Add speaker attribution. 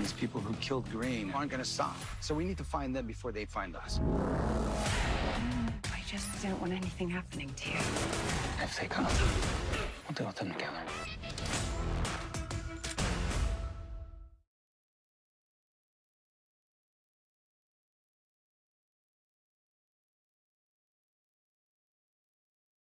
Speaker 1: These people who killed Green aren't gonna stop. So we need to find them before they find us.
Speaker 2: I just don't want anything happening to you.
Speaker 1: If they come, we'll deal with them together.